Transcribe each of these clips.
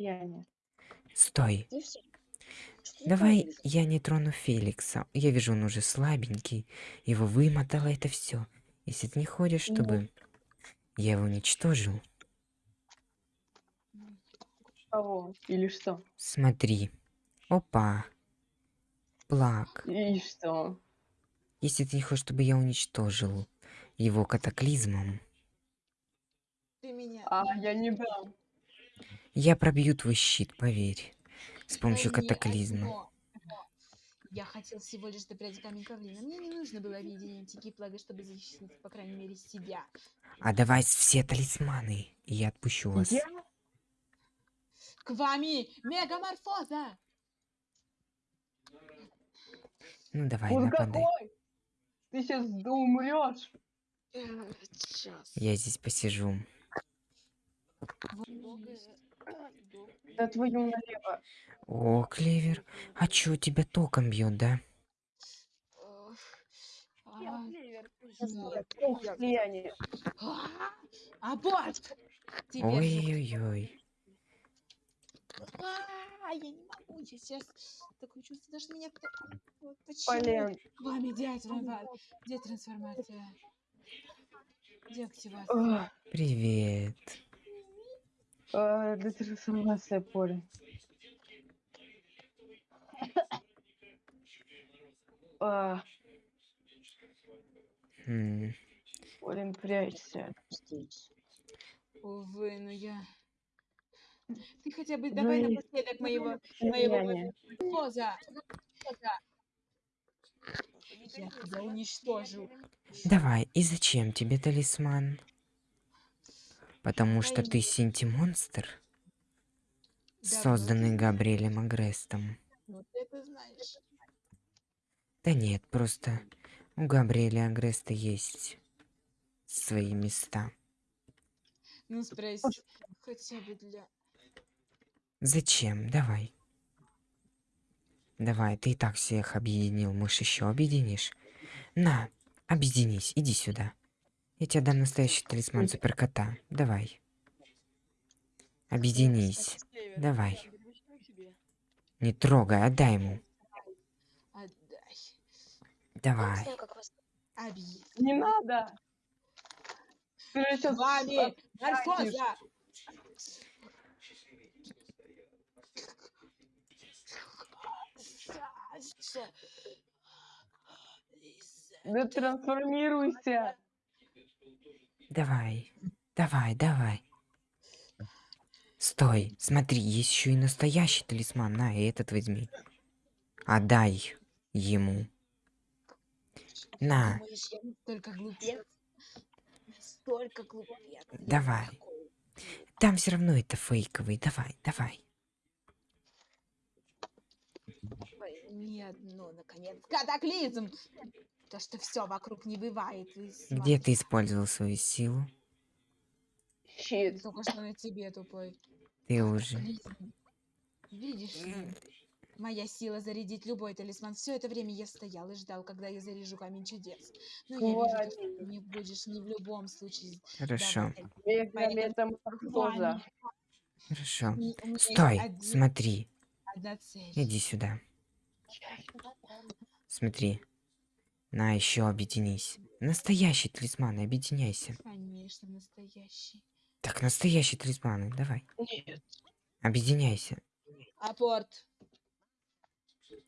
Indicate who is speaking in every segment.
Speaker 1: состояние.
Speaker 2: Стой. Давай я не трону Феликса. Я вижу, он уже слабенький. Его вымотало это все. Если ты не хочешь,
Speaker 1: Ну.
Speaker 2: чтобы я его уничтожил,
Speaker 1: Кого? Или что?
Speaker 2: смотри. Опа. Плак.
Speaker 1: И что?
Speaker 2: Если ты не хочешь, чтобы я уничтожил его катаклизмом,
Speaker 3: Ты меня.
Speaker 1: А, я не дам.
Speaker 2: Я пробью твой щит, поверь. С
Speaker 3: Да
Speaker 2: помощью катаклизма.
Speaker 3: Я хотел всего лишь добрать камень Карлина. Мне не нужно было объединить Тики Плага, чтобы защитить, по крайней мере, себя.
Speaker 2: А давай все талисманы, и я отпущу вас.
Speaker 1: Я?
Speaker 3: К вами мегаморфоза!
Speaker 2: Ну давай,
Speaker 1: Он
Speaker 2: нападай.
Speaker 1: какой? Ты сейчас умрешь.
Speaker 3: Сейчас.
Speaker 2: Я здесь посижу.
Speaker 1: Да твою налево.
Speaker 2: О, Клевер, а чё, тебя током бьет, да?
Speaker 1: Ох, слияние.
Speaker 3: Аборт! Теперь же-
Speaker 2: Ой-ой-ой.
Speaker 3: А, я не могу, я сейчас такое чувство, даже меня кто... Вот почему?
Speaker 1: Полен.
Speaker 3: К вами где, трансфа- где трансформация? Где активация?
Speaker 2: Привет.
Speaker 1: А, Да трансформация поле. А,
Speaker 2: М,
Speaker 1: Полин, прячься.
Speaker 3: Увы, ну я... Ты хотя бы давай
Speaker 1: Ну и-
Speaker 3: напоследок моего, моего
Speaker 1: Слияние.
Speaker 3: поза. Я тебя уничтожу.
Speaker 2: Давай, и зачем тебе талисман? Потому что ты синти-монстр,
Speaker 3: Да,
Speaker 2: созданный Габриэлем Агрестом. Да нет, просто у Габриэля Агреста есть свои места.
Speaker 3: Ну спроси, хотя бы для...
Speaker 2: Зачем? Давай. Давай, ты и так всех объединил, может еще объединишь? На, объединись, иди сюда. Я тебе дам настоящий талисман суперкота. Давай. Объединись. Давай. Не трогай, отдай ему. Давай.
Speaker 1: Не надо.
Speaker 3: Вами!
Speaker 1: Да трансформируйся.
Speaker 2: Давай. Давай, давай. Стой, смотри, есть еще и настоящий талисман. На, и этот возьми. Отдай ему. На,
Speaker 3: Думаешь, глупец? Глупец.
Speaker 2: Давай. там все равно это фейковый. Давай, давай.
Speaker 3: Ой, Не одно, наконец. Катаклизм! То, что все вокруг не бывает.
Speaker 2: Где ты использовал свою силу?
Speaker 1: Щит.
Speaker 3: Только что на тебе, тупой.
Speaker 2: Ты уже.
Speaker 3: Видишь моя сила зарядить любой талисман. Все это время я стоял и ждал, когда я заряжу камень чудес. Но я вижу, ты не будешь ни в любом случае.
Speaker 2: Хорошо, хорошо. Стой,
Speaker 3: один-
Speaker 2: смотри. Иди сюда. Смотри. На, еще объединись. Настоящий талисман, объединяйся.
Speaker 3: Конечно, настоящий.
Speaker 2: Так, настоящий талисман, давай.
Speaker 1: Нет.
Speaker 2: Объединяйся.
Speaker 3: Апорт.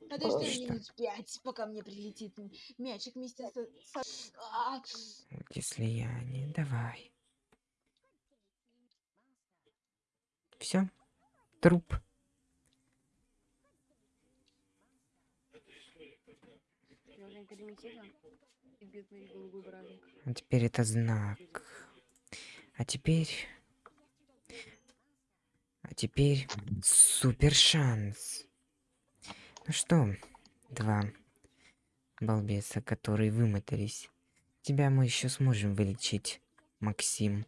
Speaker 3: Подожди
Speaker 2: Что?
Speaker 3: минут пять, пока мне прилетит мячик вместе со... со- А,
Speaker 2: Если я не... Давай. Все. Труп. А теперь это знак. А теперь... А теперь супер шанс. Ну что, два балбеса, которые вымотались. Тебя мы еще сможем вылечить, Максим.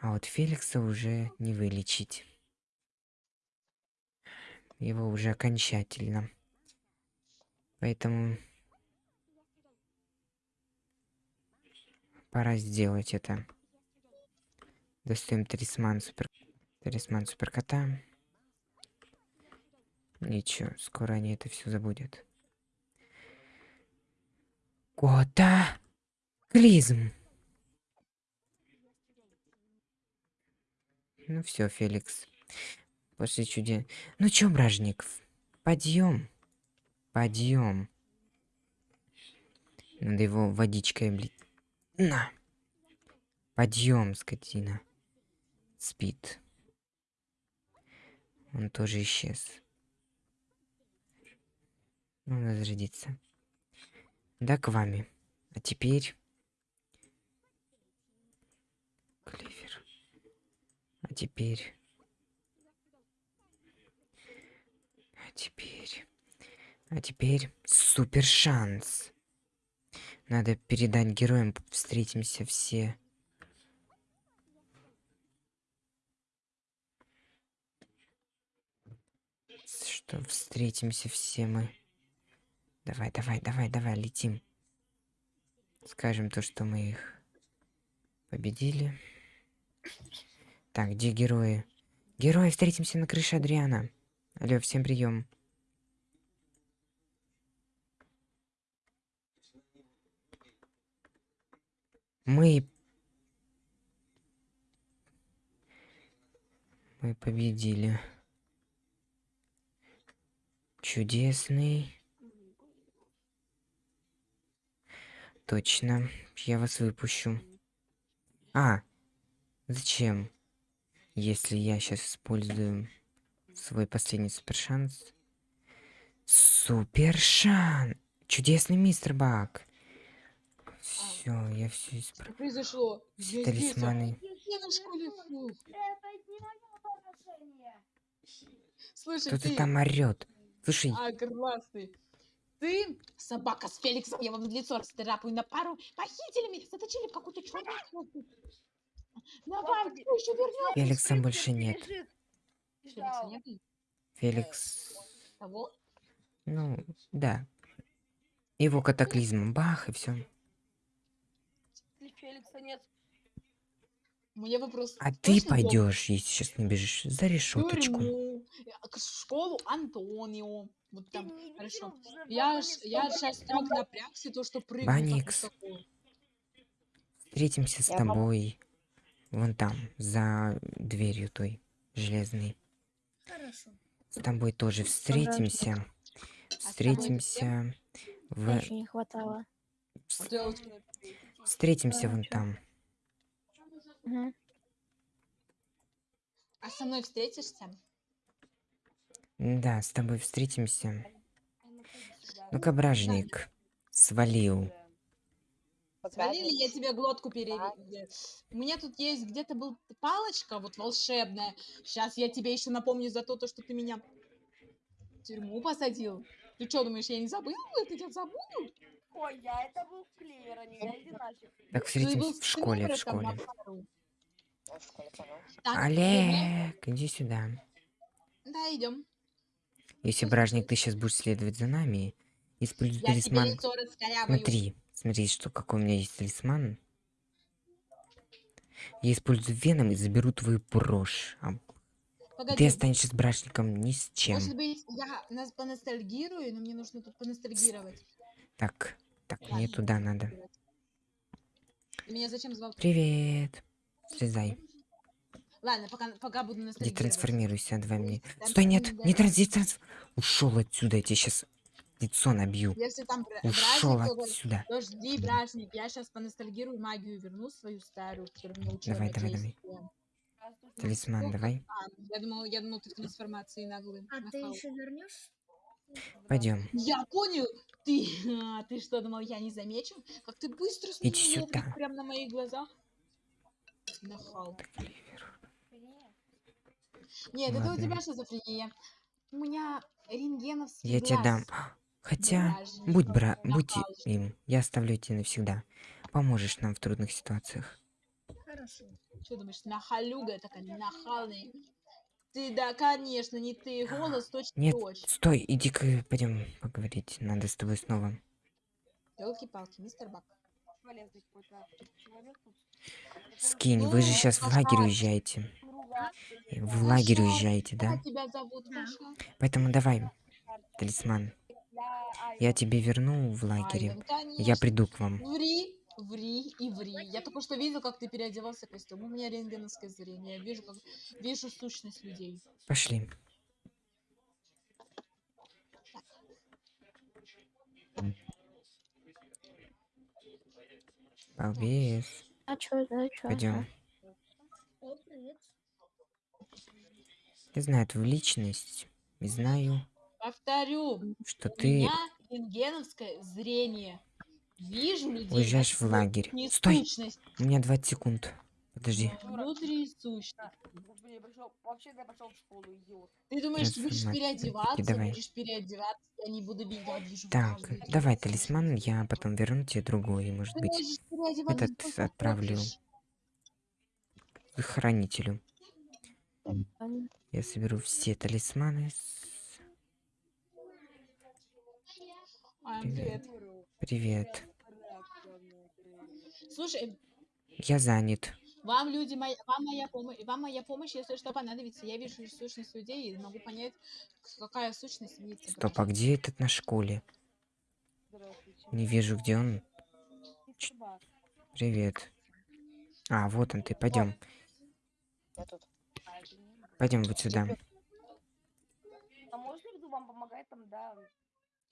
Speaker 2: А вот Феликса уже не вылечить. Его уже окончательно. Поэтому пора сделать это. Достаем талисман супер... Талисман суперкота. Ничего, скоро они это все забудут. Кота! Клизм! Ну все, Феликс. После чудес... Ну чё, бражник, подъем. Подъем. Надо его водичкой облить. На. Подъем, скотина. Спит. Он тоже исчез. Надо зарядиться. Да, к вами. А теперь... Клевер. А теперь... А теперь... А теперь супер шанс. Надо передать героям, встретимся все. Что встретимся все мы. Давай, давай, давай, давай, летим. Скажем то, что мы их победили. Так, где герои? Герои, встретимся на крыше Адриана. Алло, всем прием. Мы... Мы победили. Чудесный. Точно. Я вас выпущу. А, зачем? Если я сейчас использую свой последний супер шанс. Супер шанс! Чудесный мистер Бак. Все, я все
Speaker 3: Что
Speaker 2: исправил.
Speaker 3: произошло?
Speaker 2: Все
Speaker 3: Я а.
Speaker 2: талисманы.
Speaker 3: Я на школе фу. Слушай,
Speaker 2: Кто-то
Speaker 3: ты...
Speaker 2: там орет. Слушай,
Speaker 3: А, классный. Ты, собака с Феликсом, я вам в лицо расцарапаю на пару. Похитили меня, заточили в какую-то комнату. Давай, кто еще вернется?
Speaker 2: Феликса больше нет.
Speaker 3: Феликса нету?
Speaker 2: Феликс...
Speaker 3: Того?
Speaker 2: Ну, да. Его катаклизм. Бах, и все.
Speaker 1: Феликса нет.
Speaker 3: Мне вопрос.
Speaker 2: А ты пойдешь, если сейчас не бежишь, за решеточку.
Speaker 3: э, к школу Антонио. Вот там, хорошо. Я, ж, я сейчас так напрягся, то, что прыгну так
Speaker 2: Баникс. Встретимся с тобой. Вон там, за дверью той железной.
Speaker 4: Хорошо.
Speaker 2: С тобой тоже встретимся. Встретимся в...
Speaker 4: Еще не хватало.
Speaker 3: Я
Speaker 2: Встретимся вон там.
Speaker 3: А со мной встретишься?
Speaker 2: Да, с тобой встретимся. Ну-ка, бражник. Свалил.
Speaker 3: Свалили, я тебе глотку перережу. У меня тут есть где-то был палочка вот волшебная. Сейчас я тебе еще напомню за то, то, что ты меня в тюрьму посадил. Ты что, думаешь, я не забыла? Ты тебя забуду?
Speaker 5: Ой, я это был в клевер, а не я иначе.
Speaker 2: Так, встретимся в школе, в школе.
Speaker 3: Так,
Speaker 2: Олег, иди сюда.
Speaker 3: Да, идем.
Speaker 2: Если, бражник, ты сейчас будешь следовать за нами, используй талисман. Смотри, смотри, что какой у меня есть талисман. Я использую веном и заберу твою брошь. А
Speaker 3: Погоди,
Speaker 2: ты останешься с брачником ни с чем.
Speaker 3: может быть, я нас поностальгирую, но мне нужно тут поностальгировать.
Speaker 2: Так, так, мне туда надо.
Speaker 3: Ты меня зачем звал?
Speaker 2: Привет. Слезай.
Speaker 3: Ладно, пока, пока буду
Speaker 2: Иди
Speaker 3: ностальгировать.
Speaker 2: трансформируйся, давай мне.
Speaker 3: Там
Speaker 2: Стой, нет,
Speaker 3: да.
Speaker 2: не транс, транс. Ушел отсюда, я тебе сейчас лицо набью.
Speaker 3: Если там бра-
Speaker 2: Ушел
Speaker 3: бражник,
Speaker 2: отсюда.
Speaker 3: Подожди, бражник, я сейчас поностальгирую магию, верну свою старую, которую мне учила
Speaker 2: Давай, давай, давай. Талисман, давай.
Speaker 3: А, я думал, я думал, ты трансформации наглый.
Speaker 4: А ты еще вернешь?
Speaker 2: Пойдем.
Speaker 3: Я понял, ты, а, ты что, думал, я не замечу? Как ты быстро с
Speaker 2: Иди
Speaker 3: ними
Speaker 2: сюда.
Speaker 3: прям на моих глазах. Нахал. Нет, это у
Speaker 2: Ладно.
Speaker 3: тебя шизофрения. У меня рентгеновский
Speaker 2: Я тебе дам.
Speaker 3: глаз.
Speaker 2: Хотя,
Speaker 3: Бражник,
Speaker 2: будь бра, будь им. Я оставлю тебя навсегда. Поможешь нам в трудных ситуациях.
Speaker 4: Хорошо.
Speaker 3: Что думаешь, нахалюга такая, нахалная? Ты, да, конечно, не ты. Голос точно
Speaker 2: Нет,
Speaker 3: точь.
Speaker 2: стой, иди-ка пойдем поговорить. Надо с тобой снова.
Speaker 3: Елки-палки, мистер Бак.
Speaker 2: Скинь, вы же
Speaker 3: Ну,
Speaker 2: сейчас в лагерь уезжаете. И В лагерь уезжаете, да? Поэтому давай, талисман.
Speaker 5: Я, а,
Speaker 2: Я тебе верну в лагере. Я
Speaker 3: конечно.
Speaker 2: приду к вам.
Speaker 3: Ври, ври и ври. Я только что видел, как ты переодевался в костюм. У меня рентгеновское зрение. Я вижу, как вижу сущность людей.
Speaker 2: Пошли. Балбес.
Speaker 4: А чё, да, чё?
Speaker 2: Пойдем. Я знаю твою личность. И знаю,
Speaker 3: Повторю,
Speaker 2: что
Speaker 3: у
Speaker 2: ты
Speaker 3: меня рентгеновское зрение. Вижу людей.
Speaker 2: уезжаешь в лагерь.
Speaker 3: не
Speaker 2: Стой!
Speaker 3: сущность,
Speaker 2: У меня 20 секунд. Подожди.
Speaker 3: внутри сущность.
Speaker 5: Блин, пришел, вообще-то я пошел в школу, идиот.
Speaker 3: Ты думаешь, ты будешь переодеваться,
Speaker 2: Давай.
Speaker 3: будешь переодеваться, я не буду видеть, я вижу
Speaker 2: Так,
Speaker 3: каждый
Speaker 2: давай талисман, я потом верну тебе другой, может
Speaker 3: Ты
Speaker 2: быть, этот отправлю.
Speaker 3: хочешь.
Speaker 2: к хранителю. Я соберу все талисманы. с- Привет.
Speaker 3: Привет. Слушай,
Speaker 2: Я занят.
Speaker 3: вам люди моя, вам моя помощь, вам моя помощь, если что понадобится. Я вижу сущность людей и могу понять, какая сущность видит.
Speaker 2: Стоп, а где этот на школе? Не вижу, где он. Ч- Привет. А, вот он ты, пойдем. Пойдем вот сюда.
Speaker 5: А можно вам помогать там, да?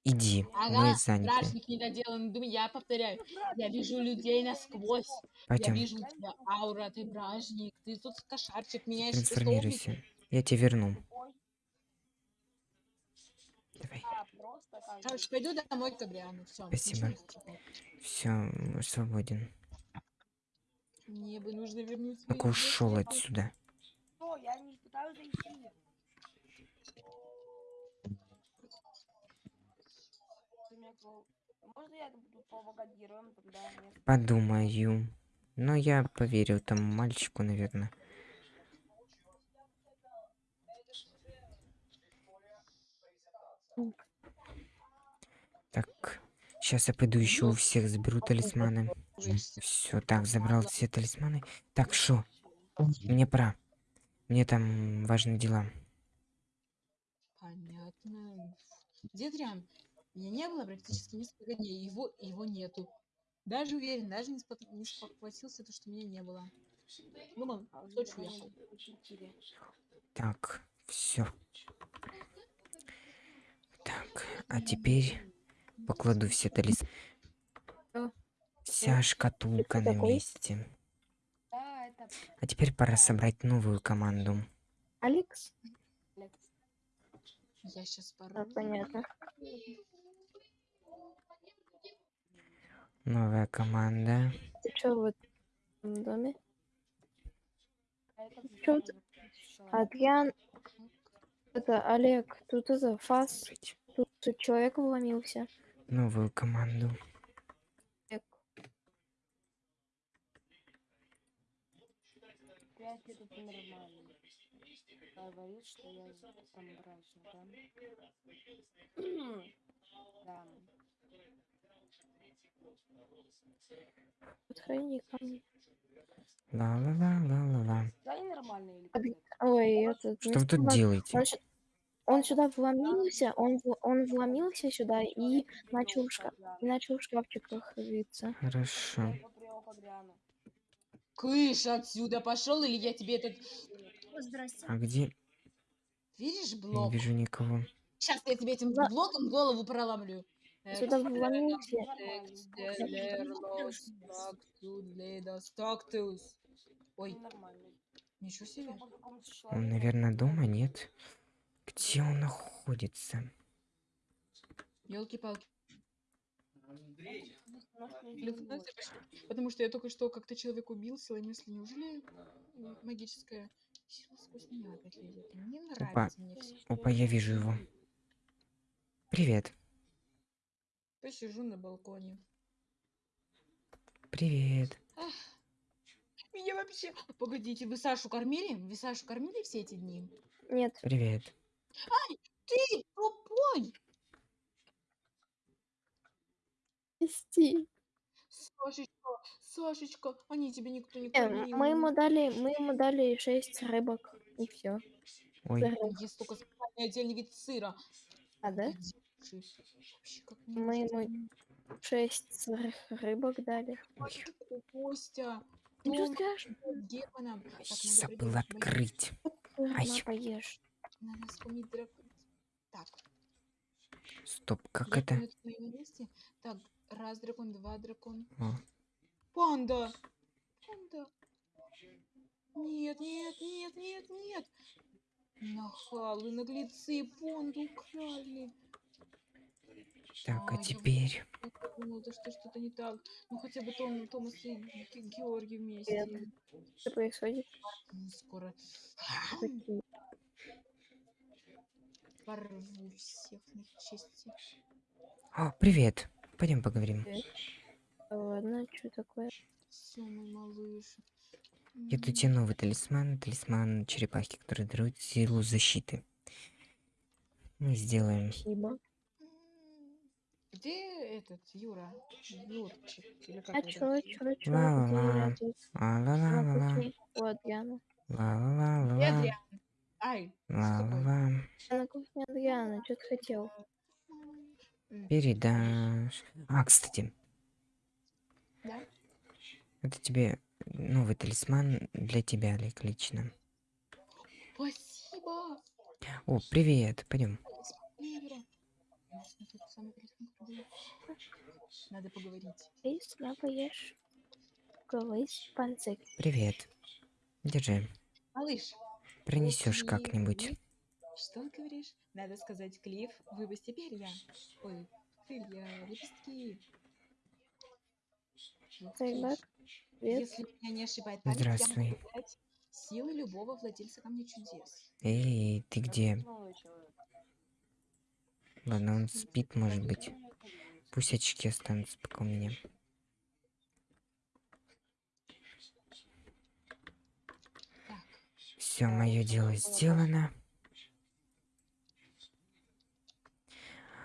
Speaker 2: Иди,
Speaker 3: Ага,
Speaker 2: мы заняты.
Speaker 3: страшник недоделанный. Думаю, я повторяю, я вижу людей насквозь. Я
Speaker 2: Пойдем,
Speaker 3: вижу у тебя аура, ты бражник, ты тут кошарчик, меняешь
Speaker 2: трансформируйся. Я тебе верну. Давай.
Speaker 5: а.
Speaker 3: Короче, пойду домой к Габриану. Все.
Speaker 2: Спасибо. Все, свободен.
Speaker 3: Мне бы нужно вернуть
Speaker 2: Ну-ка ушел отсюда.
Speaker 5: Что, я не пытаюсь зайти. Можно я буду помогать героям тогда? Нет.
Speaker 2: Подумаю. Но я поверил тому мальчику, наверное. Так, сейчас я пойду еще у всех заберу талисманы. Все, так, забрал все талисманы. Так, шо? Мне пора. Мне там важные дела.
Speaker 3: Понятно. Где Дриан? Меня не было практически несколько дней. Его, его нету. Даже уверен, даже не, спот- не спохватился, то, что меня не было. Думал,
Speaker 5: А
Speaker 3: в Сочи уехал.
Speaker 2: Так, все. Так, а теперь покладу все.
Speaker 4: Что?
Speaker 2: Вся шкатулка на месте. А теперь пора собрать новую команду.
Speaker 4: Алекс?
Speaker 5: Лекс.
Speaker 3: Я сейчас
Speaker 4: А,
Speaker 3: пору.
Speaker 4: понятно.
Speaker 2: Новая команда.
Speaker 4: Ты чё в этом доме?
Speaker 5: А это
Speaker 4: Чё
Speaker 5: человек.
Speaker 4: Адриан, это Олег, тут это фас, тут, тут человек вломился.
Speaker 2: Новую команду.
Speaker 4: Олег.
Speaker 5: Говорит, что я там брачный, да? Да.
Speaker 4: Подходи ко мне.
Speaker 2: Ла-ла-ла-ла-ла-ла.
Speaker 5: Да, или?
Speaker 4: Ой, этот...
Speaker 2: Что вы тут делаете?
Speaker 4: Он, он сюда вломился, он, он вломился сюда и начал, шка- и начал в шкафчиках рыться.
Speaker 2: Хорошо.
Speaker 3: Кыш отсюда пошел, или я тебе этот...
Speaker 4: Здрасте.
Speaker 2: А где?
Speaker 3: Видишь
Speaker 2: Я не
Speaker 3: блок?
Speaker 2: вижу никого.
Speaker 3: Сейчас я тебе этим блоком голову проломлю.
Speaker 4: Сюда вломился.
Speaker 3: Стактус. Ой, ничего себе.
Speaker 2: Он, наверное, дома, нет? Где он находится?
Speaker 3: Елки-палки. Потому что я только что как-то человек убил силой мысли. Неужели магическая сила сквозь меня опять лезет? Не нравится мне все.
Speaker 2: Опа, я вижу его. Привет.
Speaker 3: Посижу на балконе.
Speaker 2: Привет.
Speaker 3: Меня вообще... Погодите, вы Сашу кормили? Вы Сашу кормили все эти дни?
Speaker 4: Нет,
Speaker 2: Привет.
Speaker 3: Ты тупой!
Speaker 4: прости.
Speaker 3: Сашечка, Сашечка, они тебе никто не
Speaker 4: Э,
Speaker 3: кормил.
Speaker 4: мы ему дали, мы ему дали шесть рыбок и все.
Speaker 2: Ой,
Speaker 3: Есть только специальный отдельный вид сыра.
Speaker 4: А да?
Speaker 3: Где
Speaker 4: Мы ему шесть сырых рыбок дали.
Speaker 3: Ой, ты Костя.
Speaker 4: Ну что скажешь?
Speaker 3: Надо
Speaker 2: забыл открыть. Ай.
Speaker 4: Сырма поешь.
Speaker 3: Надо вспомнить дракон. Так,
Speaker 2: Стоп, как это?
Speaker 3: Так, раз дракон, два дракон.
Speaker 2: О,
Speaker 3: Панда! Панда! Нет, нет, нет, нет, нет! Нахалы, наглецы, панду украли.
Speaker 2: Так, а
Speaker 3: я
Speaker 2: теперь...
Speaker 3: Я думала, то, что что-то не так. Ну хотя бы Том, Томас и Ге- Георгий вместе.
Speaker 4: Что происходит?
Speaker 3: Ну, Скоро порву всех на части.
Speaker 2: О, привет. Пойдем поговорим.
Speaker 4: Ладно, что такое?
Speaker 3: Все, мой малыш.
Speaker 2: Я тут тебе новый талисман, талисман черепахи, который дарует силу защиты. Мы сделаем.
Speaker 4: Спасибо.
Speaker 3: Где этот Юра? Юрчик? Или как
Speaker 4: А
Speaker 3: его
Speaker 4: чё,
Speaker 3: зовут?
Speaker 4: чё, чё?
Speaker 2: Ла-ла-ла.
Speaker 4: Где.
Speaker 3: Адриан? Ай, что такое?
Speaker 2: Ла-ла-ла.
Speaker 4: Я на кухне Адриана, что ты хотел?
Speaker 2: Передашь. А, кстати,
Speaker 3: Да?
Speaker 2: это тебе новый талисман для тебя, Олег, лично.
Speaker 3: Спасибо!
Speaker 2: О, привет. Пойдем.
Speaker 3: Спасибо. У нас тут самый красивый был. Надо поговорить.
Speaker 4: Ты.
Speaker 2: Привет. Держи.
Speaker 3: Малыш,
Speaker 2: Принесешь как-нибудь.
Speaker 3: Что ты говоришь? Надо сказать, Клифф, выпусти перья. Ой, крылья, лепестки.
Speaker 4: Привет.
Speaker 3: Если меня не ошибает память,
Speaker 2: Здравствуй.
Speaker 3: силы любого владельца камня чудес.
Speaker 2: Эй, ты где? Ладно, он спит, может быть. Пусть очки останутся пока у меня.
Speaker 3: Так,
Speaker 2: Все, мое дело сделано.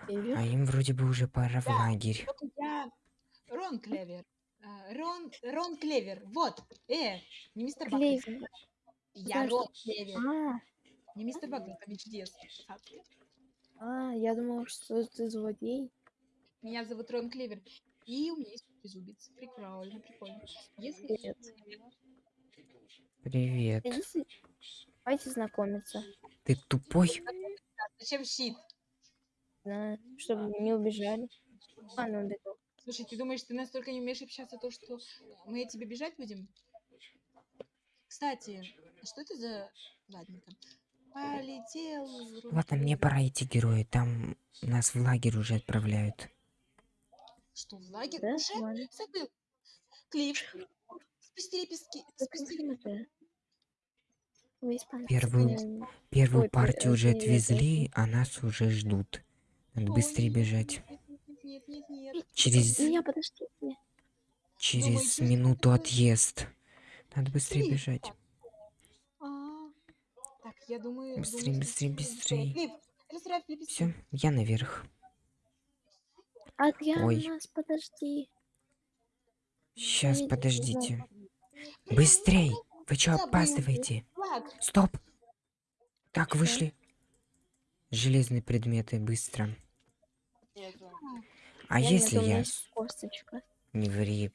Speaker 2: А им вроде бы уже пора в лагерь.
Speaker 3: вот я Рон Клевер. А, Рон, Рон Клевер. Вот. Э, не мистер Бак.
Speaker 4: Клевер.
Speaker 3: Я Рон Клевер.
Speaker 4: А,
Speaker 3: Не мистер Бак, камень чудес.
Speaker 4: А, я думал, что ты злодей.
Speaker 3: Меня зовут Рон Клевер. И у меня есть безубец. Прикольно, прикольно. Если
Speaker 4: Привет.
Speaker 2: Привет.
Speaker 4: Давайте знакомиться.
Speaker 2: Ты тупой?
Speaker 3: Зачем щит?
Speaker 4: Знаю, чтобы не убежали. А, ну.
Speaker 3: Слушай, ты думаешь, ты настолько не умеешь общаться, то, что мы от тебя бежать будем? Кстати, а что это за... Ладненько. Полетел...
Speaker 2: Ладно, мне пора идти, герои. Там нас в лагерь уже отправляют.
Speaker 3: Что, в лагерь
Speaker 4: Да?
Speaker 3: уже?
Speaker 4: Ладно.
Speaker 3: Забыл. Клифф. Спусти лепестки.
Speaker 4: Да
Speaker 3: Спусти
Speaker 4: почему ты? Вы испанцы.
Speaker 2: Первую- Первую
Speaker 4: Ой,
Speaker 2: партию
Speaker 4: э,
Speaker 2: уже отвезли, а нас уже ждут. Надо быстрее бежать.
Speaker 3: Нет, нет, нет.
Speaker 2: Через,
Speaker 4: Меня подождите.
Speaker 2: через минуту отъезд. Надо быстрее бежать.
Speaker 3: Я думаю...
Speaker 2: Быстрей,
Speaker 3: думаю, расправь лепестки.
Speaker 2: Все, я наверх.
Speaker 4: Адриан,
Speaker 2: Ой.
Speaker 4: нас подожди.
Speaker 2: Сейчас, подождите. Быстрей! Вы что опаздываете? Стоп! Так, вышли. Железные предметы, быстро. А
Speaker 4: Я
Speaker 2: если я...
Speaker 4: косточка.
Speaker 2: Не ври.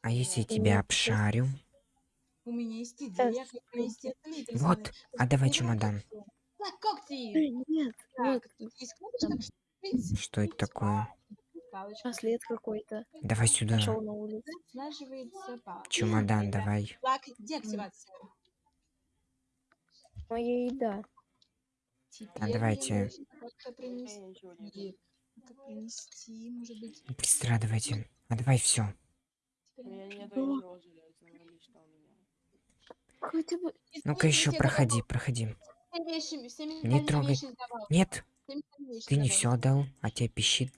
Speaker 2: А если я тебя обшарю?
Speaker 3: У меня есть идея, как провести отметить.
Speaker 2: Вот, а давай чемодан.
Speaker 3: Так, когти.
Speaker 4: Эй, Нет, вот,
Speaker 3: Так, тут есть кнопочка.
Speaker 2: Что это такое?
Speaker 4: Браслет какой-то.
Speaker 2: Давай сюда. Чемодан давай.
Speaker 4: Моя еда.
Speaker 2: А давайте.
Speaker 3: Как.
Speaker 2: Быстро давайте. А давай все.
Speaker 5: У меня нету
Speaker 4: Да.
Speaker 5: ничего железного лично у меня.
Speaker 4: Хотя бы...
Speaker 2: Ну-ка еще проходи, проходи. Не трогай. Нет, ты не все отдал, а тебя пищит.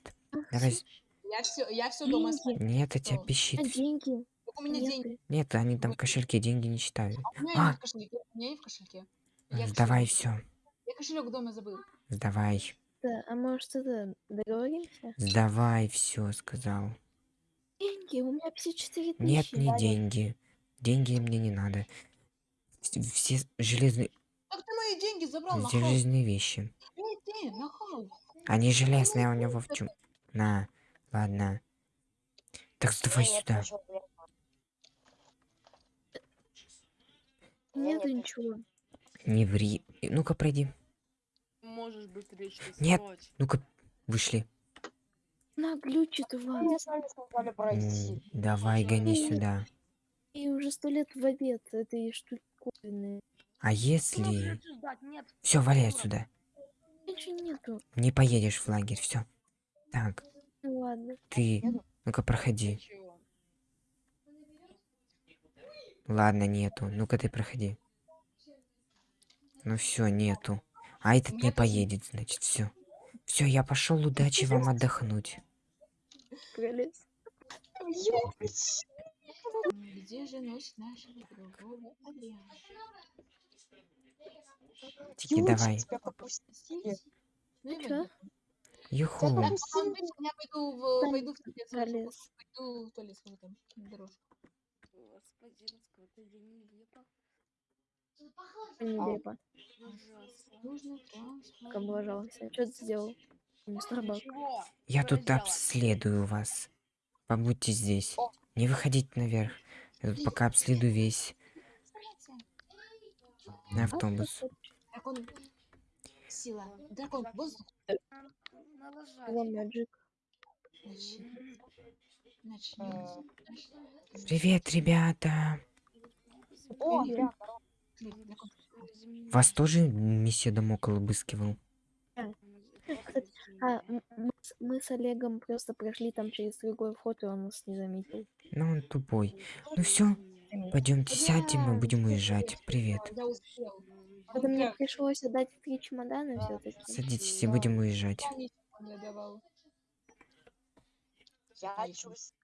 Speaker 2: Давай.
Speaker 3: Я все, я все дома.
Speaker 2: Нет, а тебя?
Speaker 4: А
Speaker 2: пищит.
Speaker 4: деньги?
Speaker 3: Только у меня
Speaker 4: Нет,
Speaker 3: деньги.
Speaker 2: Нет, они там в кошельке деньги не считают.
Speaker 3: У меня
Speaker 2: А!
Speaker 3: нет в кошельке. У меня нет в кошельке. Я
Speaker 2: Сдавай
Speaker 3: кошелек-
Speaker 2: все.
Speaker 3: Я кошелек дома забыл.
Speaker 2: Сдавай.
Speaker 4: Да, а может это договоримся?
Speaker 2: Сдавай все, сказал.
Speaker 4: Не деньги, у меня 54 тысячи.
Speaker 2: Нет, не деньги. Деньги мне не надо. Вс- Все железные,
Speaker 3: Так ты мои деньги забрал, нахал.
Speaker 2: железные вещи.
Speaker 3: Эй, ты, нахал.
Speaker 2: Они железные, а у него в чем? На, ладно. Так давай
Speaker 1: Нет,
Speaker 2: сюда.
Speaker 4: Нету
Speaker 1: нет,
Speaker 4: ничего.
Speaker 2: Не ври. Ну-ка, пройди.
Speaker 5: Можешь быстрее что
Speaker 2: Нет. Ну-ка, вышли.
Speaker 4: На,
Speaker 2: М,
Speaker 1: пройти.
Speaker 2: Давай, гони сюда.
Speaker 4: И уже сто лет в обед этой штуковины.
Speaker 2: А если... Все, валяй отсюда.
Speaker 4: Нету.
Speaker 2: Не поедешь в лагерь, все. Так,
Speaker 4: Ну ладно.
Speaker 2: ты... Ну-ка, проходи. Ладно, нету. Ну-ка, ты проходи. Ну все, нету. А этот не
Speaker 3: Нету?
Speaker 2: поедет, значит, все. Все, я пошел, удачи вам отдохнуть.
Speaker 3: Где же носит нашего другого Адриана?
Speaker 2: Тики, давай.
Speaker 3: Ну вот.
Speaker 2: Юху.
Speaker 3: Я пойду в,
Speaker 4: Там
Speaker 3: пойду в туалет, схожу,
Speaker 4: пролез.
Speaker 3: пойду в туалет, схожу там, на дорожку.
Speaker 5: Господин, сколько день нелепо.
Speaker 4: Нелепо. Как облажался. Что ты сделал? Мистер Бак.
Speaker 5: Чего?
Speaker 2: Я
Speaker 5: Что
Speaker 2: тут обследую вас. Побудьте здесь.
Speaker 1: О.
Speaker 2: Не выходите наверх. Я тут пока обследую весь автобус.
Speaker 3: Дракон. Сила. Дракон. Воздух.
Speaker 2: Привет, ребята.
Speaker 1: О.
Speaker 2: Вас тоже месье Дамокл обыскивал?
Speaker 4: А, мы, с- мы с Олегом просто прошли там через другой вход, и он нас не заметил.
Speaker 2: Ну, он тупой. Ну все, пойдемте сядем, мы будем уезжать. Привет.
Speaker 3: Я успел.
Speaker 4: Это мне пришлось отдать три чемодана все-таки.
Speaker 2: Садитесь и будем уезжать.
Speaker 1: я чувствую.